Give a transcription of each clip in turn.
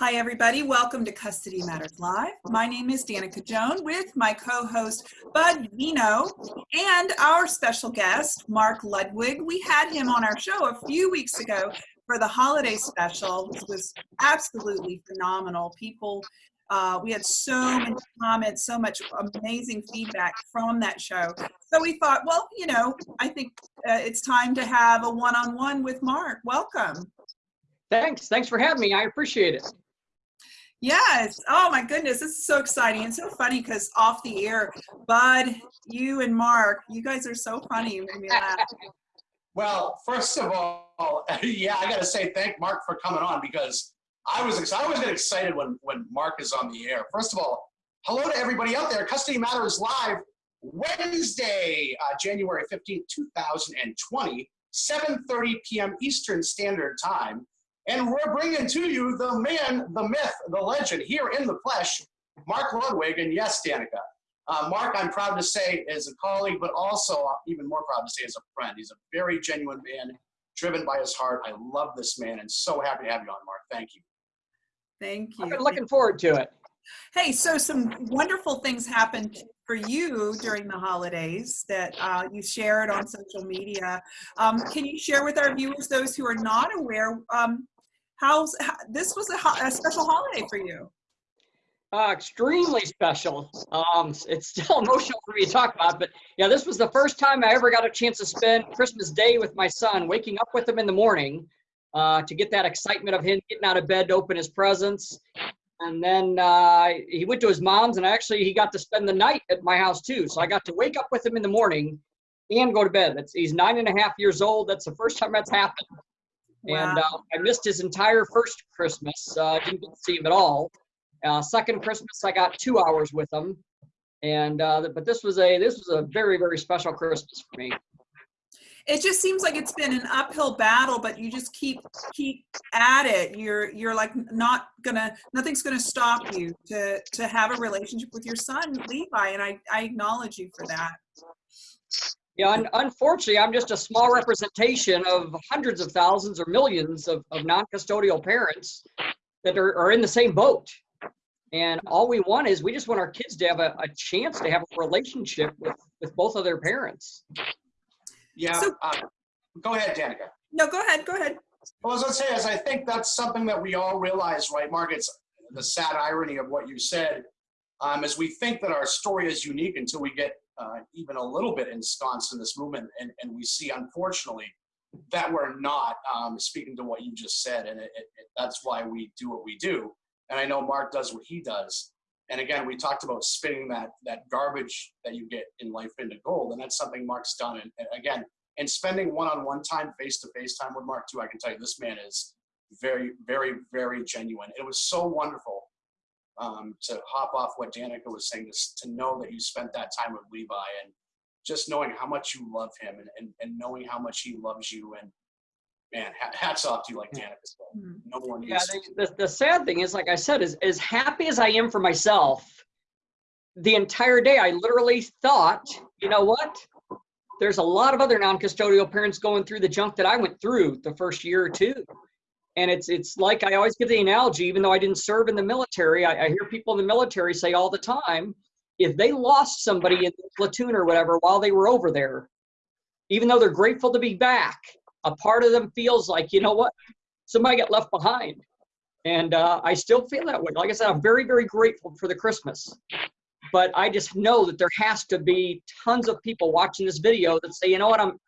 Hi, everybody. Welcome to Custody Matters Live. My name is Danica Joan with my co-host Bud Vino and our special guest, Mark Ludwig. We had him on our show a few weeks ago for the holiday special. It was absolutely phenomenal. People, uh, we had so many comments, so much amazing feedback from that show. So we thought, well, you know, I think uh, it's time to have a one-on-one -on -one with Mark. Welcome. Thanks. Thanks for having me. I appreciate it. Yes. Oh my goodness. This is so exciting and so funny because off the air, Bud, you and Mark, you guys are so funny. You made me laugh. Well, first of all, yeah, I got to say thank Mark for coming on because I was I always get excited when when Mark is on the air. First of all, hello to everybody out there. Custody Matters Live, Wednesday, uh, January 15th, 2020, 7.30 p.m. Eastern Standard Time. And we're bringing to you the man, the myth, the legend here in the flesh, Mark Ludwig. And yes, Danica. Uh, Mark, I'm proud to say, is a colleague, but also even more proud to say, is a friend. He's a very genuine man, driven by his heart. I love this man and so happy to have you on, Mark. Thank you. Thank you. I've been looking forward to it. Hey, so some wonderful things happened for you during the holidays that uh, you shared on social media. Um, can you share with our viewers, those who are not aware, um, How's how, this was a, a, special holiday for you? Uh, extremely special. Um, it's still emotional for me to talk about, but yeah, this was the first time I ever got a chance to spend Christmas Day with my son, waking up with him in the morning uh, to get that excitement of him getting out of bed to open his presents. And then uh, he went to his mom's, and actually he got to spend the night at my house too. So I got to wake up with him in the morning and go to bed. That's, he's nine and a half years old. That's the first time that's happened. Wow. And uh, I missed his entire first Christmas. Uh, didn't get to see him at all. Uh, second Christmas, I got two hours with him. And uh, but this was a this was a very very special Christmas for me. It just seems like it's been an uphill battle, but you just keep keep at it. You're you're like not gonna nothing's gonna stop you to to have a relationship with your son Levi, and I I acknowledge you for that. Yeah, un unfortunately, I'm just a small representation of hundreds of thousands or millions of, of non-custodial parents that are, are in the same boat. And all we want is we just want our kids to have a, a chance to have a relationship with, with both of their parents. Yeah, so, uh, go ahead, Danica. No, go ahead, go ahead. Well, as I say, as I think that's something that we all realize, right, Mark? It's the sad irony of what you said, um, is we think that our story is unique until we get uh, even a little bit ensconced in this movement. And, and we see, unfortunately, that we're not, um, speaking to what you just said. And it, it, that's why we do what we do. And I know Mark does what he does. And again, we talked about spinning that, that garbage that you get in life into gold. And that's something Mark's done. And, and again, and spending one-on-one -on -one time, face-to-face -face time with Mark too, I can tell you this man is very, very, very genuine. It was so wonderful um, to hop off what Danica was saying, to, to know that you spent that time with Levi and just knowing how much you love him and, and, and knowing how much he loves you and man, hats off to you like Danica said. Hmm. No one Yeah, the, the, the sad thing is, like I said, is as happy as I am for myself, the entire day I literally thought, you know what? There's a lot of other non-custodial parents going through the junk that I went through the first year or two and it's it's like I always give the analogy, even though I didn't serve in the military, I, I, hear people in the military say all the time, if they lost somebody in the platoon or whatever while they were over there, even though they're grateful to be back, a part of them feels like, you know what, somebody got left behind. And uh, I still feel that way. Like I said, I'm very, very grateful for the Christmas. But I just know that there has to be tons of people watching this video that say, you know what, I'm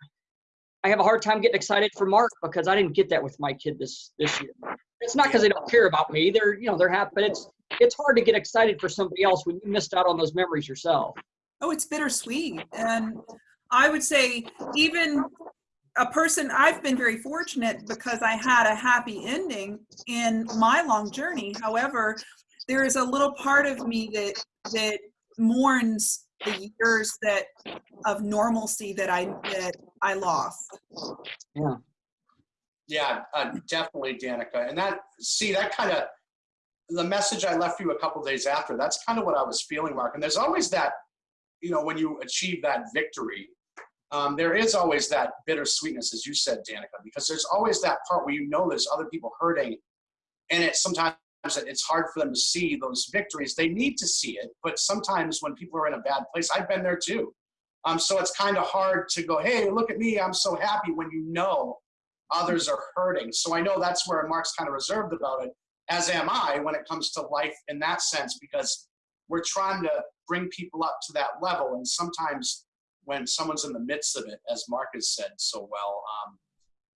I have a hard time getting excited for Mark because I didn't get that with my kid this this year. It's not because they don't care about me. They're you know they're happy, but it's it's hard to get excited for somebody else when you missed out on those memories yourself. Oh, it's bittersweet, and I would say even a person I've been very fortunate because I had a happy ending in my long journey. However, there is a little part of me that that mourns the years that of normalcy that I that I lost. Yeah. Yeah, uh, definitely, Danica. And that see that kind of the message I left you a couple days after. That's kind of what I was feeling, Mark. And there's always that, you know, when you achieve that victory, um, there is always that bittersweetness, as you said, Danica, because there's always that part where you know there's other people hurting, and it sometimes it's hard for them to see those victories. They need to see it, but sometimes when people are in a bad place, I've been there too. Um, so it's kind of hard to go, hey, look at me, I'm so happy when you know others are hurting. So I know that's where Mark's kind of reserved about it, as am I when it comes to life in that sense, because we're trying to bring people up to that level. And sometimes when someone's in the midst of it, as Mark has said so well, um,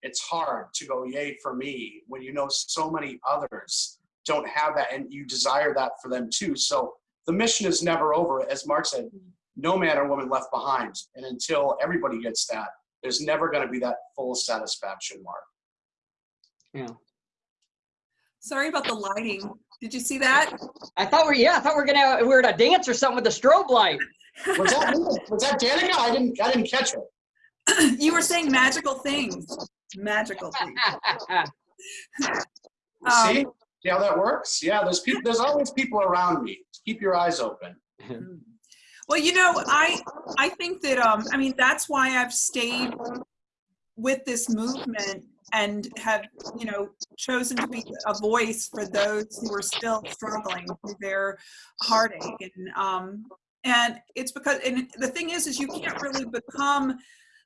it's hard to go, yay for me, when you know so many others don't have that and you desire that for them too. So the mission is never over. As Mark said, no man or woman left behind. And until everybody gets that, there's never going to be that full satisfaction, Mark. Yeah. Sorry about the lighting. Did you see that? I thought we yeah, I thought we are gonna we were at a dance or something with the strobe light. Was that was that Danica? I didn't I didn't catch it. you were saying magical things. Magical things. Um, See how that works? Yeah, there's people there's always people around me. Keep your eyes open. Well, you know, I I think that um I mean that's why I've stayed with this movement and have you know chosen to be a voice for those who are still struggling through their heartache and um and it's because and the thing is is you can't really become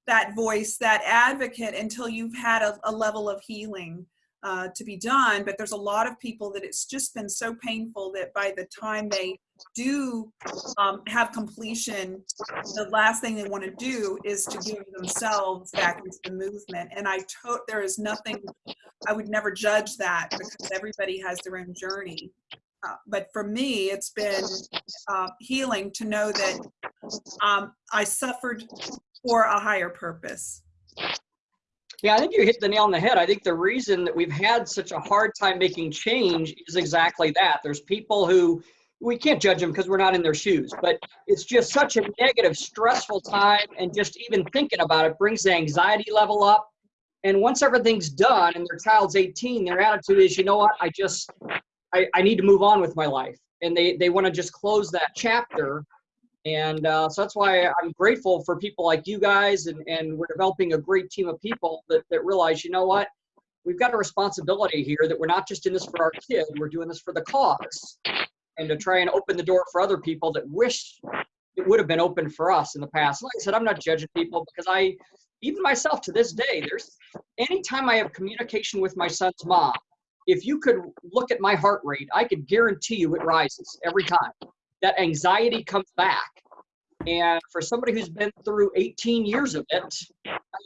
that voice that advocate until you've had a, a level of healing uh, to be done but there's a lot of people that it's just been so painful that by the time they do um, have completion, the last thing they want to do is to give themselves back into the movement. And I told there is nothing, I would never judge that because everybody has their own journey. Uh, but for me, it's been uh, healing to know that um, I suffered for a higher purpose. Yeah, I think you hit the nail on the head. I think the reason that we've had such a hard time making change is exactly that. There's people who we can't judge them because we're not in their shoes but it's just such a negative stressful time and just even thinking about it brings the anxiety level up and once everything's done and their child's 18 their attitude is you know what i just i, I need to move on with my life and they they want to just close that chapter and uh, so that's why i'm grateful for people like you guys and, and we're developing a great team of people that, that realize you know what we've got a responsibility here that we're not just in this for our kid we're doing this for the cause and to try and open the door for other people that wish it would have been open for us in the past. Like I said, I'm not judging people because I, even myself to this day, there's anytime I have communication with my son's mom, if you could look at my heart rate, I could guarantee you it rises every time. That anxiety comes back. And for somebody who's been through 18 years of it,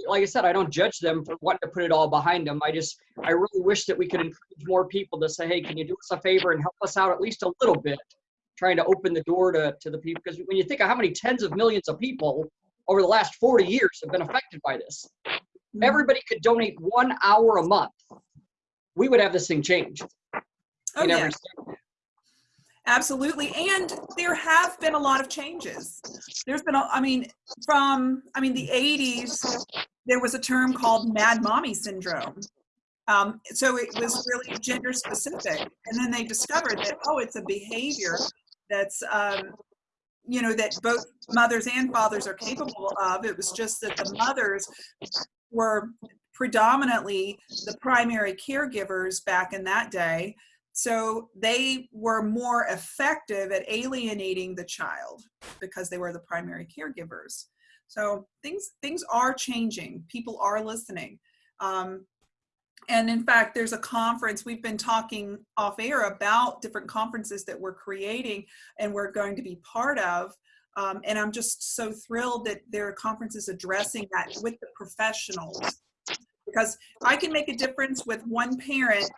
like I said, I don't judge them for wanting to put it all behind them. I just, I really wish that we could encourage more people to say, hey, can you do us a favor and help us out at least a little bit, trying to open the door to, to the people. Because when you think of how many tens of millions of people over the last 40 years have been affected by this, mm-hmm. everybody could donate one hour a month. We would have this thing changed. Oh, yeah. Absolutely. And there have been a lot of changes. There's been, a, I mean, from, I mean, the 80s, there was a term called mad mommy syndrome. Um, so it was really gender specific. And then they discovered that, oh, it's a behavior that's, um, you know, that both mothers and fathers are capable of. It was just that the mothers were predominantly the primary caregivers back in that day so they were more effective at alienating the child because they were the primary caregivers. So things things are changing. People are listening. Um, and in fact, there's a conference, we've been talking off air about different conferences that we're creating and we're going to be part of. Um, and I'm just so thrilled that there are conferences addressing that with the professionals because I can make a difference with one parent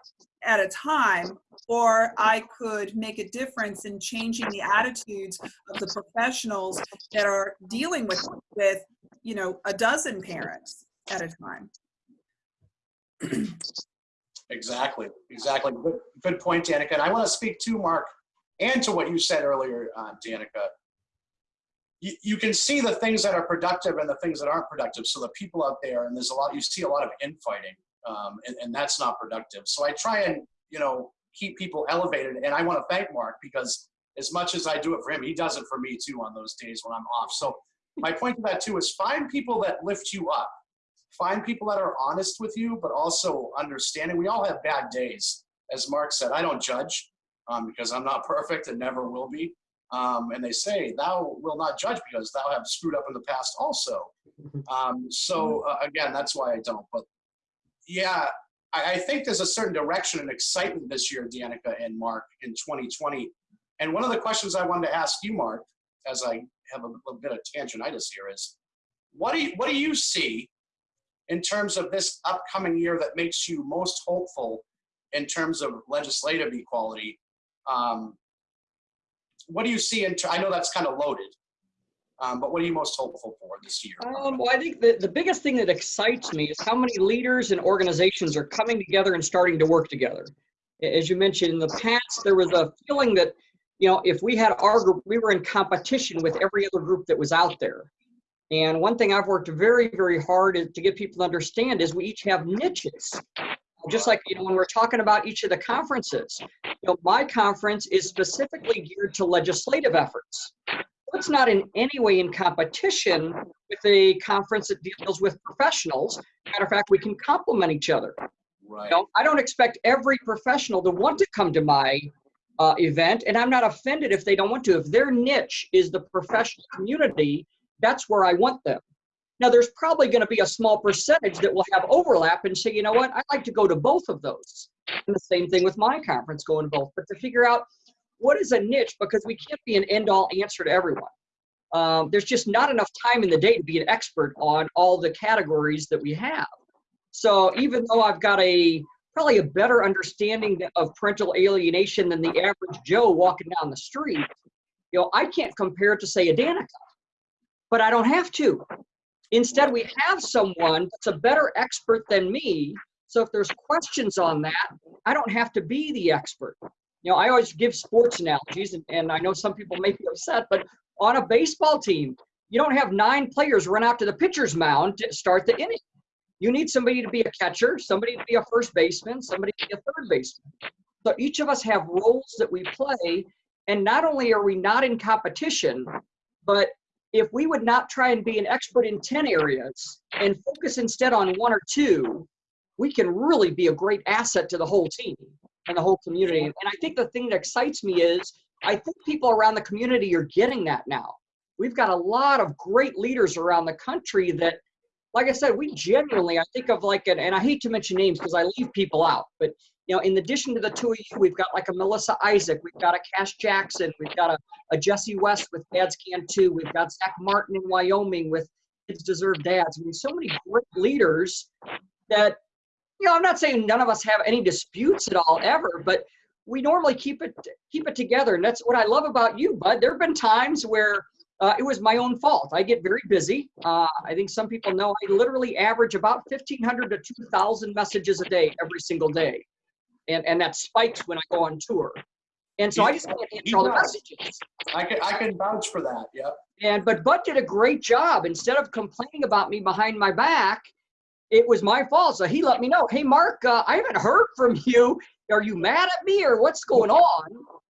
at a time, or I could make a difference in changing the attitudes of the professionals that are dealing with, with you know, a dozen parents at a time. exactly, exactly. Good, good point, Danica. And I want to speak to Mark and to what you said earlier, uh, Danica. You, you can see the things that are productive and the things that aren't productive. So the people out there, and there's a lot, you see a lot of infighting um, and, and that's not productive. So I try and, you know, keep people elevated. And I want to thank Mark because as much as I do it for him, he does it for me too on those days when I'm off. So my point to that too is find people that lift you up. Find people that are honest with you, but also understanding. We all have bad days. As Mark said, I don't judge. um, because I'm not perfect and never will be. Um, and they say, Thou will not judge because thou have screwed up in the past also. Um, so uh, again, that's why I don't. But yeah, I, I think there's a certain direction and excitement this year, Danica and Mark, in 2020. And one of the questions I wanted to ask you, Mark, as I have a, little bit of tangentitis here, is what do you, what do you see in terms of this upcoming year that makes you most hopeful in terms of legislative equality? Um, what do you see in? I know that's kind of loaded, um, but what are you most hopeful for this year? Um, well, I think the, the biggest thing that excites me is how many leaders and organizations are coming together and starting to work together. As you mentioned, in the past, there was a feeling that, you know, if we had our group, we were in competition with every other group that was out there. And one thing I've worked very, very hard to get people to understand is we each have niches. Just like you know, when we're talking about each of the conferences, you know, my conference is specifically geared to legislative efforts. It's not in any way in competition with a conference that deals with professionals. Matter of fact, we can complement each other. Right. You know, I don't expect every professional to want to come to my uh, event, and I'm not offended if they don't want to. If their niche is the professional community, that's where I want them. Now, there's probably going to be a small percentage that will have overlap and say, you know what, I'd like to go to both of those. And the same thing with my conference, going both. But to figure out what is a niche, because we can't be an end all answer to everyone. Um, there's just not enough time in the day to be an expert on all the categories that we have. So even though I've got a probably a better understanding of parental alienation than the average Joe walking down the street, you know, I can't compare it to say a Danica but I don't have to. Instead, we have someone that's a better expert than me. So if there's questions on that, I don't have to be the expert. You know, I always give sports analogies, and, and I know some people may be upset, but on a baseball team, you don't have nine players run out to the pitcher's mound to start the inning. You need somebody to be a catcher, somebody to be a first baseman, somebody to be a third baseman. So each of us have roles that we play, and not only are we not in competition, but if we would not try and be an expert in 10 areas and focus instead on one or two, we can really be a great asset to the whole team and the whole community. And I think the thing that excites me is I think people around the community are getting that now. We've got a lot of great leaders around the country that, like I said, we genuinely, I think of like, an, and I hate to mention names because I leave people out, but you know, in addition to the two of you, we've got like a Melissa Isaac, we've got a Cash Jackson, we've got a, a Jesse West with Dads Can Too, we've got Zach Martin in Wyoming with Kids Deserve Dads. I mean, so many great leaders that, you know, I'm not saying none of us have any disputes at all ever, but we normally keep it keep it together, and that's what I love about you, Bud. There have been times where uh, it was my own fault. I get very busy. Uh, I think some people know I literally average about 1,500 to 2,000 messages a day every single day and and that spikes when I go on tour. And so I just can't answer all the messages. I can I can vouch for that. Yep. And but Bud did a great job. Instead of complaining about me behind my back, it was my fault. So he let me know, hey Mark, uh, I haven't heard from you. Are you mad at me or what's going on?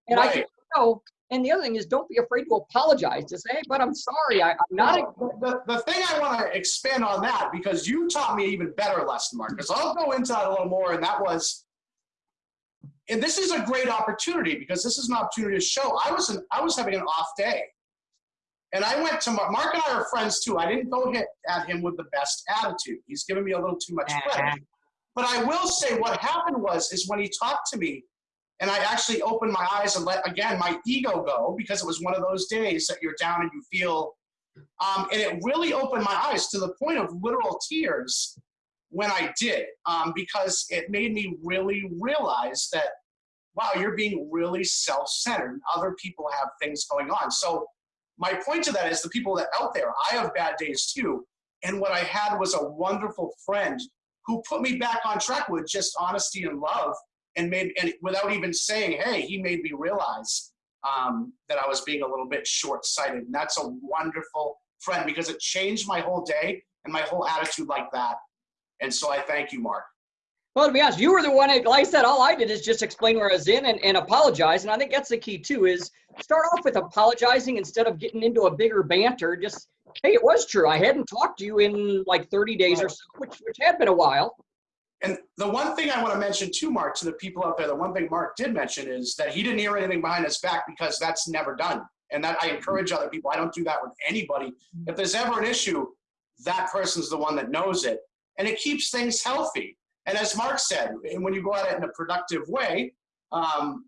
And right. I can know. And the other thing is, don't be afraid to apologize. To say, hey, but I'm sorry. I, am not. The, the thing I want to expand on that because you taught me even better lesson, Mark. Because I'll go into that a little more, and that was and this is a great opportunity because this is an opportunity to show. I was an, I was having an off day, and I went to Mark. Mark and I are friends too. I didn't go hit at him with the best attitude. He's given me a little too much credit. But I will say what happened was is when he talked to me, and I actually opened my eyes and let again my ego go because it was one of those days that you're down and you feel, um, and it really opened my eyes to the point of literal tears when I did, um, because it made me really realize that, wow, you're being really self-centered. Other people have things going on. So my point to that is the people that out there, I have bad days too. And what I had was a wonderful friend who put me back on track with just honesty and love and made, and without even saying, hey, he made me realize um, that I was being a little bit short-sighted. And that's a wonderful friend because it changed my whole day and my whole attitude like that. And so I thank you, Mark. Well, to be honest, you were the one, that, like I said, all I did is just explain where I was in and, and apologize. And I think that's the key too, is start off with apologizing instead of getting into a bigger banter. Just, hey, it was true. I hadn't talked to you in like 30 days or so, which, which had been a while. And the one thing I want to mention too, Mark, to the people out there, the one thing Mark did mention is that he didn't hear anything behind his back because that's never done. And that I encourage other people. I don't do that with anybody. If there's ever an issue, that person's the one that knows it. And it keeps things healthy. And as Mark said, and when you go at it in a productive way, um,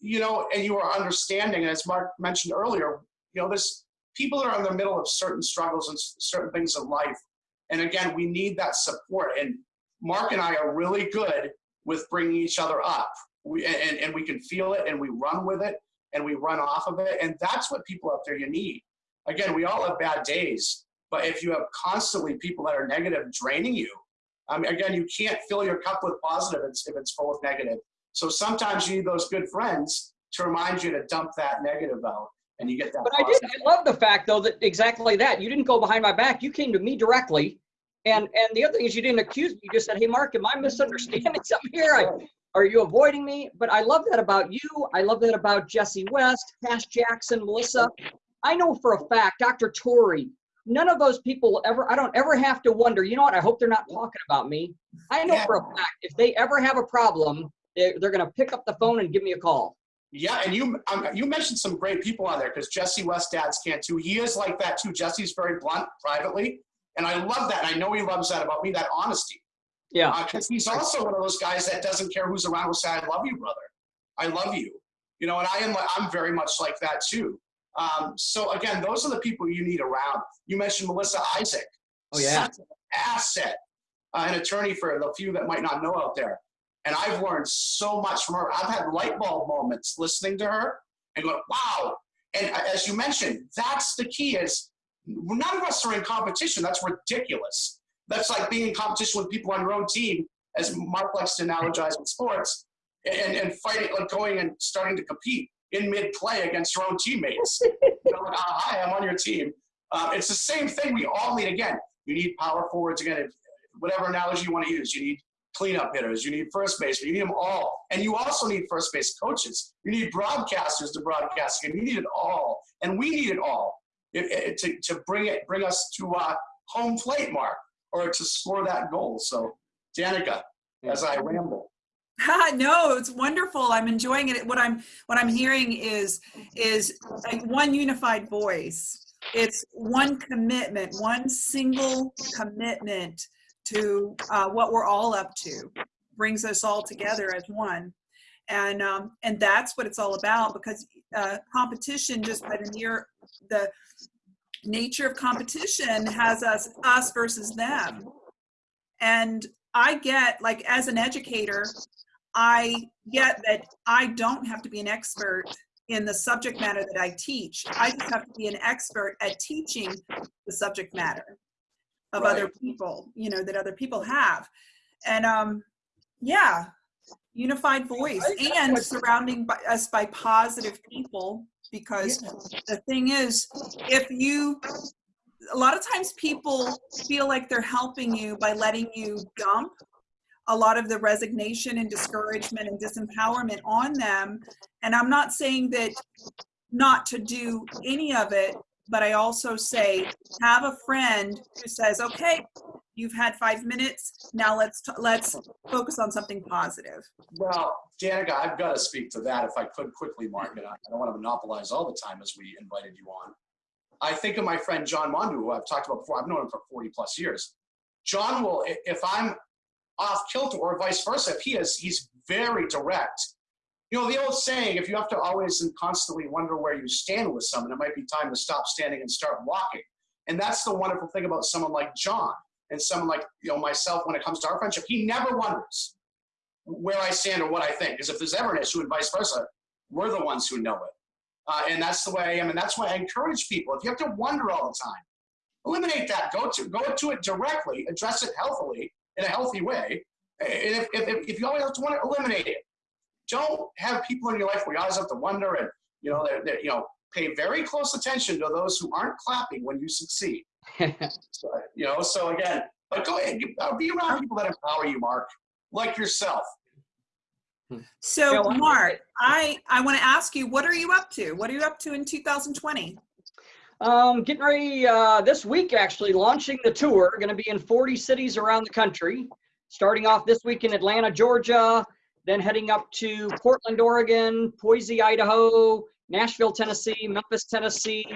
you know, and you are understanding, as Mark mentioned earlier, you know, there's people are in the middle of certain struggles and certain things in life. And again, we need that support. And Mark and I are really good with bringing each other up. We, and, and we can feel it and we run with it and we run off of it. And that's what people out there you need. Again, we all have bad days, but if you have constantly people that are negative draining you, I mean, again, you can't fill your cup with positive if it's, full of negative. So sometimes you need those good friends to remind you to dump that negative out and you get that. But I did. I love the fact though that exactly that you didn't go behind my back. You came to me directly, and and the other thing is you didn't accuse me. You just said, "Hey, Mark, am I misunderstanding something here? I, are you avoiding me?" But I love that about you. I love that about Jesse West, Cash Jackson, Melissa. I know for a fact, Dr. Torrey. None of those people ever. I don't ever have to wonder. You know what? I hope they're not talking about me. I know Yeah. for a fact if they ever have a problem, they're, they're going to pick up the phone and give me a call. Yeah, and you um, you mentioned some great people on there because Jesse West dads can too. He is like that too. Jesse's very blunt privately, and I love that. I know he loves that about me, that honesty. Yeah. Because he's also one of those guys that doesn't care who's around. Will say, "I love you, brother. I love you." You know, and I am. I'm very much like that too. Um, so again, those are the people you need around. You mentioned Melissa Isaac. Oh, yeah. Such an asset, uh, an attorney for the few that might not know out there. And I've learned so much from her. I've had light bulb moments listening to her and going, wow. And as you mentioned, that's the key is none of us are in competition. That's ridiculous. That's like being in competition with people on your own team, as Mark likes to analogize with sports, and, and fighting, like going and starting to compete in mid-play against your own teammates. you know, like, ah, hi, I'm on your team. Uh, it's the same thing we all need. Again, you need power forwards. Again, whatever analogy you want to use, you need cleanup hitters, you need first base, you need them all. And you also need first base coaches. You need broadcasters to broadcast again. You need it all. And we need it all it, it- to, to bring it, bring us to uh, home plate, Mark, or to score that goal. So, Danica, as I ramble. no, it's wonderful. I'm enjoying it. What I'm what I'm hearing is is like one unified voice. It's one commitment, one single commitment to uh, what we're all up to. Brings us all together as one, and um, and that's what it's all about. Because uh, competition, just by the near the nature of competition, has us us versus them, and I get like as an educator, I get that I don't have to be an expert in the subject matter that I teach. I just have to be an expert at teaching the subject matter of other people, you know, that other people have. And um yeah, unified voice and surrounding by, us by positive people because the thing is if you a lot of times people feel like they're helping you by letting you dump a lot of the resignation and discouragement and disempowerment on them. And I'm not saying that not to do any of it, but I also say have a friend who says, "Okay, you've had 5 minutes. Now let's let's focus on something positive." Well, Danica, I've got to speak to that if I could quickly, Mark, and I I don't want to monopolize all the time as we invited you on. I think of my friend John Mondu, who I've talked about before. I've known him for 40 plus years. John will, if I'm off kilter or vice versa, if he is, he's very direct. You know, the old saying, if you have to always and constantly wonder where you stand with someone, it might be time to stop standing and start walking. And that's the wonderful thing about someone like John and someone like, you know, myself when it comes to our friendship. He never wonders where I stand or what I think. Because if there's ever an issue and vice versa, we're the ones who know it. Uh, and that's the way I am. And that's why I encourage people. If you have to wonder all the time, eliminate that. Go to go to it directly, address it healthily in a healthy way. And if, if, if you always have to wonder, eliminate it. Don't have people in your life where you always have to wonder and you know they're, they're, you know pay very close attention to those who aren't clapping when you succeed. So, you know, so again, but go ahead, uh, be around people that empower you, Mark, like yourself. So, Mark, I I want to ask you, what are you up to? What are you up to in 2020? Um, getting ready uh, this week, actually launching the tour. Going to be in 40 cities around the country. starting off this week in Atlanta, Georgia, then heading up to Portland, Oregon, Boise, Idaho, Nashville, Tennessee, Memphis, Tennessee,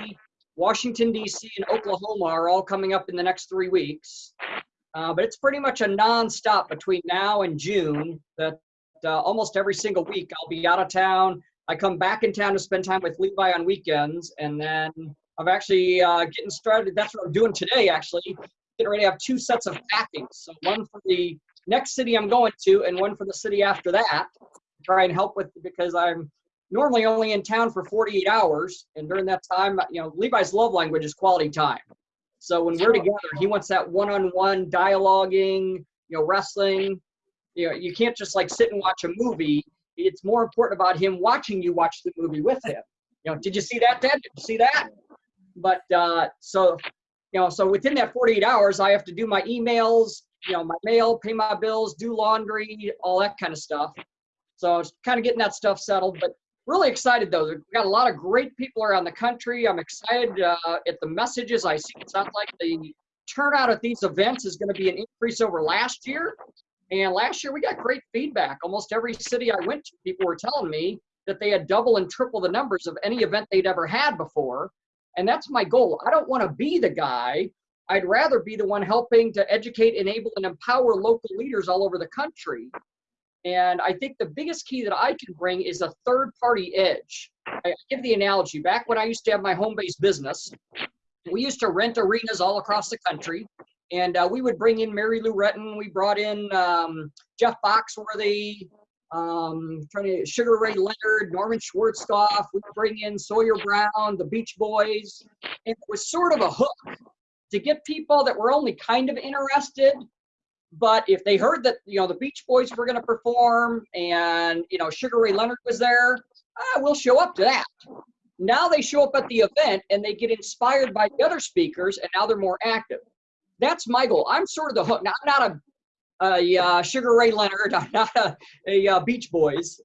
Washington, D.C., and Oklahoma are all coming up in the next three weeks. Uh, but it's pretty much a nonstop between now and June that uh, almost every single week I'll be out of town. I come back in town to spend time with Levi on weekends, and then I'm actually uh, getting started. That's what I'm doing today, actually. Getting ready to have two sets of packing. So one for the next city I'm going to, and one for the city after that. Try and help with because I'm normally only in town for 48 hours, and during that time, you know, Levi's love language is quality time. So when we're together, he wants that one-on-one dialoguing, you know, wrestling. You know, you can't just like sit and watch a movie. It's more important about him watching you watch the movie with him. You know, did you see that, Dad? Did you see that? But uh, so, you know, so within that 48 hours, I have to do my emails, you know, my mail, pay my bills, do laundry, all that kind of stuff. So it's kind of getting that stuff settled. But really excited though. We've got a lot of great people around the country. I'm excited uh, at the messages I see. It sounds like the turnout at these events is going to be an increase over last year. And last year we got great feedback. Almost every city I went to, people were telling me that they had double and triple the numbers of any event they'd ever had before. And that's my goal. I don't want to be the guy. I'd rather be the one helping to educate, enable, and empower local leaders all over the country and I think the biggest key that I can bring is a third party edge. I give the analogy back when I used to have my home based business, we used to rent arenas all across the country. And uh, we would bring in Mary Lou Retton. We brought in um, Jeff Foxworthy, um, trying to Sugar Ray Leonard, Norman Schwarzkopf. We bring in Sawyer Brown, the Beach Boys. It was sort of a hook to get people that were only kind of interested but if they heard that you know the Beach Boys were going to perform and you know Sugar Ray Leonard was there, uh, we'll show up to that. Now they show up at the event and they get inspired by the other speakers, and now they're more active. That's my goal. I'm sort of the hook. Now, I'm not a, a uh, Sugar Ray Leonard. Not a, a uh, Beach Boys,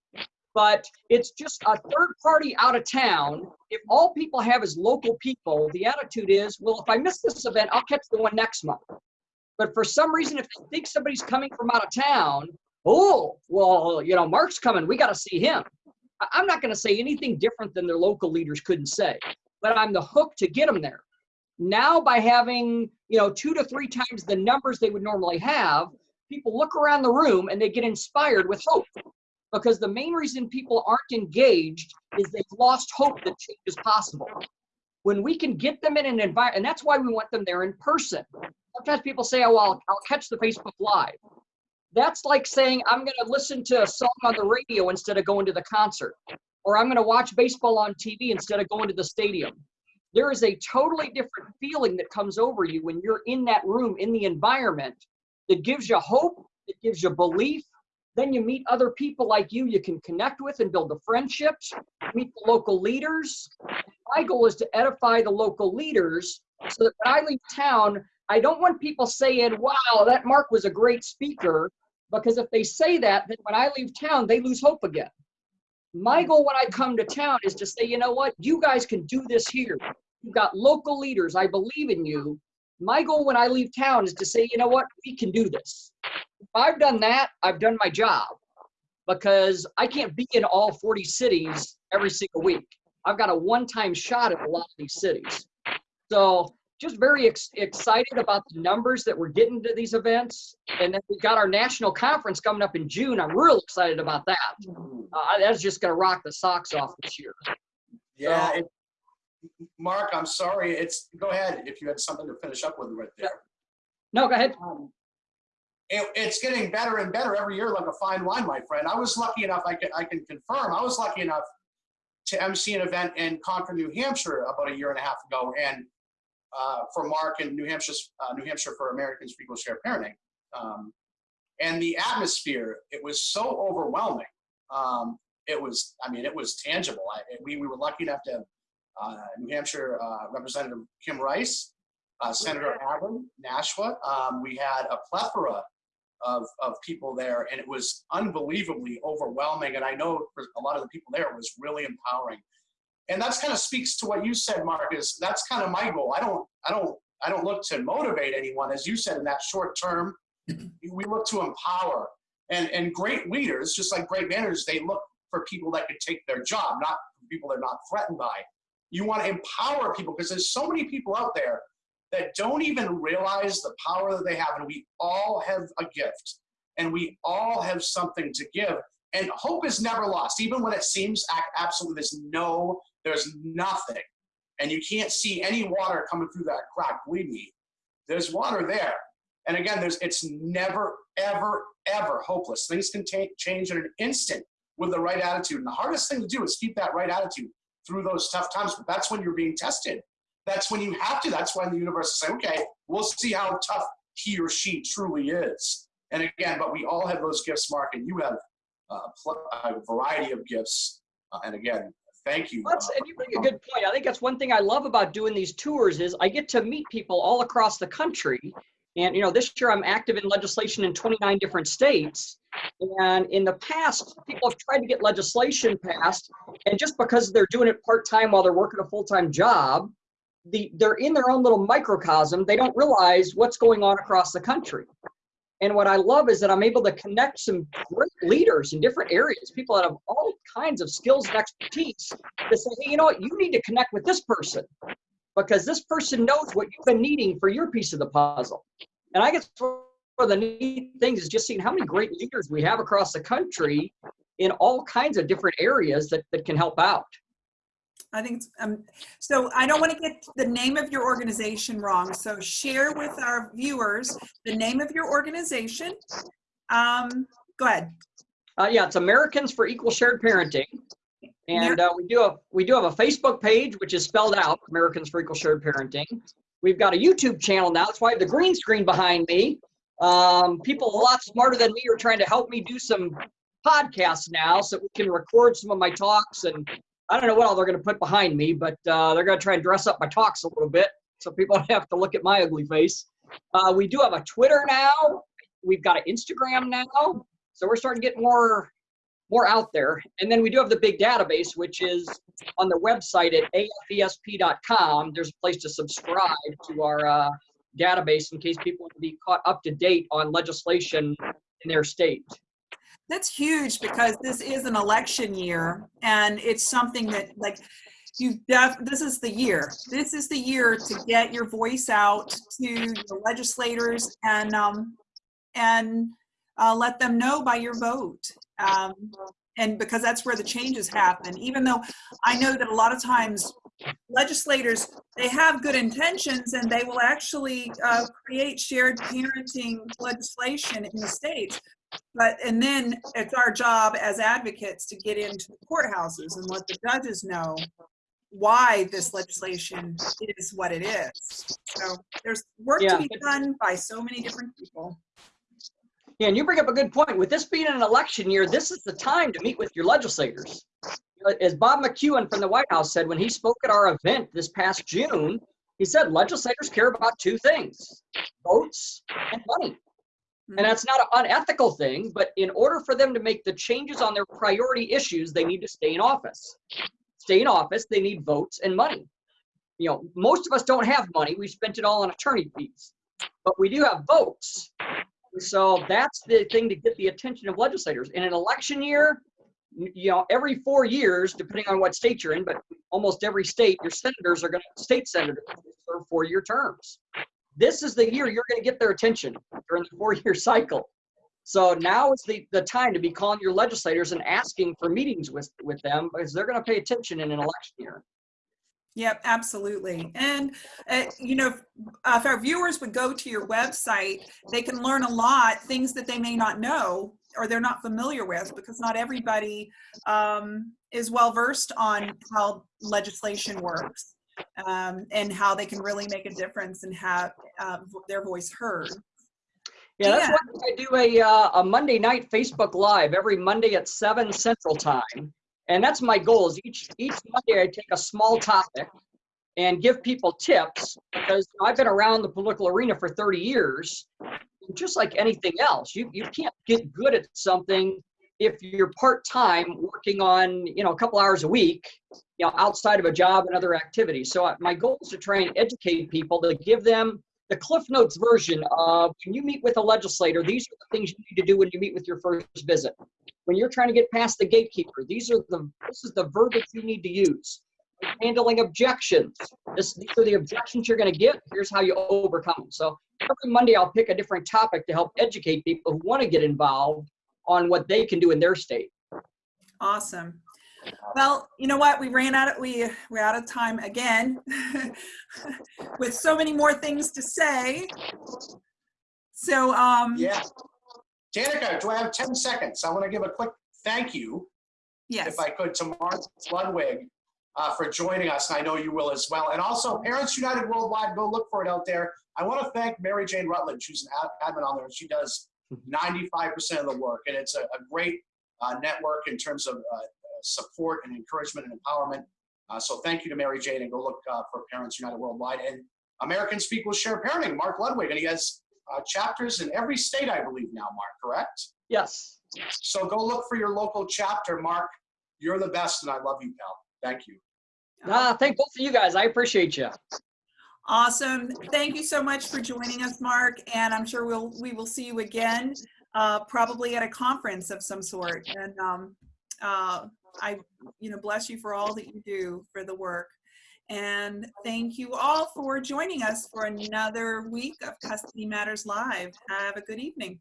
but it's just a third party out of town. If all people have is local people, the attitude is, well, if I miss this event, I'll catch the one next month. But for some reason, if they think somebody's coming from out of town, oh, well, you know, Mark's coming. We got to see him. I'm not going to say anything different than their local leaders couldn't say, but I'm the hook to get them there. Now, by having, you know, two to three times the numbers they would normally have, people look around the room and they get inspired with hope. Because the main reason people aren't engaged is they've lost hope that change is possible. When we can get them in an environment, and that's why we want them there in person sometimes people say, oh, well, I'll catch the Facebook Live. That's like saying, I'm going to listen to a song on the radio instead of going to the concert, or I'm going to watch baseball on TV instead of going to the stadium. There is a totally different feeling that comes over you when you're in that room, in the environment, that gives you hope, it gives you belief. Then you meet other people like you, you can connect with and build the friendships, meet the local leaders. My goal is to edify the local leaders so that when I leave town, I don't want people saying, wow, that Mark was a great speaker, because if they say that, then when I leave town, they lose hope again. My hmm. goal when I come to town is to say, you know what, you guys can do this here. You've got local leaders. I believe in you. My goal when I leave town is to say, you know what, we can do this. If I've done that, I've done my job because I can't be in all 40 cities every single week. I've got a one time shot at a lot of these cities. So just very ex- excited about the numbers that we're getting to these events. And then we've got our national conference coming up in June. I'm real excited about that. Uh, that's just going to rock the socks off this year. Yeah. it- Mark, I'm sorry. It's, go ahead if you had something to finish up with right there. No, go ahead. Um, It, it's getting better and better every year, like a fine wine, my friend. I was lucky enough, I can, I can confirm, I was lucky enough to MC an event in Concord, New Hampshire about a year and a half ago. And uh, for Mark in New Hampshire, uh, New Hampshire for Americans for Equal Share Parenting. Um, and the atmosphere, it was so overwhelming. Um, it was, I mean, it was tangible. I, we, we were lucky enough to have New Hampshire uh, Representative Kim Rice, uh, Senator Allen, Nashua. Um, we had a plethora of, of people there, and it was unbelievably overwhelming. And I know for a lot of the people there, it was really empowering and that's kind of speaks to what you said mark is that's kind of my goal i don't i don't i don't look to motivate anyone as you said in that short term we look to empower. And, and great leaders, just like great managers, they look for people that could take their job, not people they're not threatened by. You want to empower people because there's so many people out there that don't even realize the power that they have. And we all have a gift and we all have something to give. And hope is never lost, even when it seems absolutely there's no, there's nothing. And you can't see any water coming through that crack. Believe me, there's water there. And again, there's it's never, ever, ever hopeless. Things can change in an instant with the right attitude. And the hardest thing to do is keep that right attitude through those tough times. But that's when you're being tested. That's when you have to. That's when the universe is saying, okay, we'll see how tough he or she truly is. And again, but we all have those gifts, Mark, and you have uh, a variety of gifts. Uh, and again, thank you. That's, and you bring a good point. I think that's one thing I love about doing these tours is I get to meet people all across the country. And you know, this year I'm active in legislation in 29 different states. And in the past, people have tried to get legislation passed, and just because they're doing it part time while they're working a full time job, the they're in their own little microcosm. They don't realize what's going on across the country. And what I love is that I'm able to connect some great leaders in different areas, people that have all kinds of skills and expertise to say, hey, you know what, you need to connect with this person because this person knows what you've been needing for your piece of the puzzle. And I guess one of the neat things is just seeing how many great leaders we have across the country in all kinds of different areas that, that can help out. I think, um, so I don't want to get the name of your organization wrong. So share with our viewers the name of your organization. Um, go ahead. Uh, yeah, it's Americans for Equal Shared Parenting. And uh, we do have we do have a Facebook page which is spelled out Americans for Equal Shared Parenting. We've got a YouTube channel now. That's why I have the green screen behind me. Um, people a lot smarter than me are trying to help me do some podcasts now so we can record some of my talks and I don't know what all they're going to put behind me, but uh, they're going to try and dress up my talks a little bit so people don't have to look at my ugly face. Uh, we do have a Twitter now. We've got an Instagram now. So we're starting to get more more out there. And then we do have the big database, which is on the website at afesp.com. There's a place to subscribe to our uh, database in case people want to be caught up to date on legislation in their state. That's huge because this is an election year and it's something that like you def this is the year. This is the year to get your voice out to the legislators and um and uh, let them know by your vote. Um, and because that's where the changes happen. Even though I know that a lot of times legislators they have good intentions and they will actually uh, create shared parenting legislation in the states but and then it's our job as advocates to get into the courthouses and let the judges know why this legislation is what it is. So there's work yeah. to be done by so many different people. Yeah, and you bring up a good point. With this being an election year, this is the time to meet with your legislators. As Bob McEwen from the White House said when he spoke at our event this past June, he said legislators care about two things votes and money. And that's not an unethical thing, but in order for them to make the changes on their priority issues, they need to stay in office. Stay in office, they need votes and money. You know, most of us don't have money. We spent it all on attorney fees, but we do have votes. So that's the thing to get the attention of legislators. In an election year, you know, every four years, depending on what state you're in, but almost every state, your senators are going to, state senators serve four-year terms this is the year you're going to get their attention during the four-year cycle. So now is the, the time to be calling your legislators and asking for meetings with, with them because they're going to pay attention in an election year. Yep, absolutely. And, uh, you know, if, uh, if, our viewers would go to your website, they can learn a lot, things that they may not know or they're not familiar with because not everybody um, is well versed on how legislation works um, and how they can really make a difference and have uh, their voice heard. Yeah, that's why I do a, uh, a Monday night Facebook Live every Monday at 7 Central Time. And that's my goal is each, each Monday I take a small topic and give people tips because I've been around the political arena for 30 years. Just like anything else, you, you can't get good at something if you're part-time working on you know a couple hours a week you know outside of a job and other activities so uh, my goal is to try and educate people to give them the Cliff Notes version of when you meet with a legislator, these are the things you need to do when you meet with your first visit. When you're trying to get past the gatekeeper, these are the this is the verbiage you need to use. Handling objections. This, these are the objections you're going to get. Here's how you overcome them. So every Monday I'll pick a different topic to help educate people who want to get involved on what they can do in their state. Awesome. Well, you know what? We ran out of we we're out of time again with so many more things to say. So um Yeah. Danica, do I have 10 seconds? I want to give a quick thank you, yes. if I could, to Mark Ludwig uh, for joining us, and I know you will as well. And also, Parents United Worldwide, go look for it out there. I want to thank Mary Jane Rutledge, who's an admin on there, and she does 95% of the work. And it's a, a great uh, network in terms of uh, support and encouragement and empowerment. Uh, so thank you to Mary Jane, and go look uh, for Parents United Worldwide. And American Speak with Share Parenting, Mark Ludwig, and he has uh, chapters in every state, I believe now, Mark, correct? Yes. So go look for your local chapter, Mark. You're the best, and I love you, pal. Thank you. Ah, thank both of you guys. I appreciate you. Awesome. Thank you so much for joining us, Mark. And I'm sure we'll we will see you again, uh, probably at a conference of some sort. And um, uh, I, you know, bless you for all that you do for the work. And thank you all for joining us for another week of Custody Matters Live. Have a good evening.